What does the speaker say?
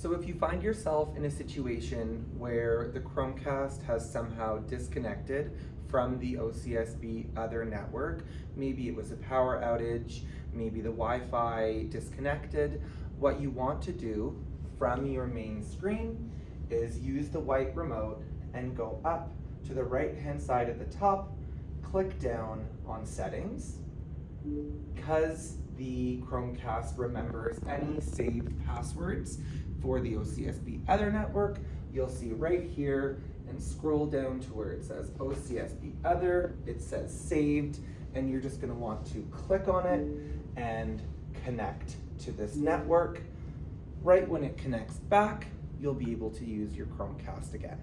So if you find yourself in a situation where the Chromecast has somehow disconnected from the OCSB other network, maybe it was a power outage, maybe the Wi-Fi disconnected, what you want to do from your main screen is use the white remote and go up to the right hand side at the top, click down on settings. Because the Chromecast remembers any saved passwords for the OCSB other network, you'll see right here and scroll down to where it says OCSB other, it says saved, and you're just gonna want to click on it and connect to this network. Right when it connects back, you'll be able to use your Chromecast again.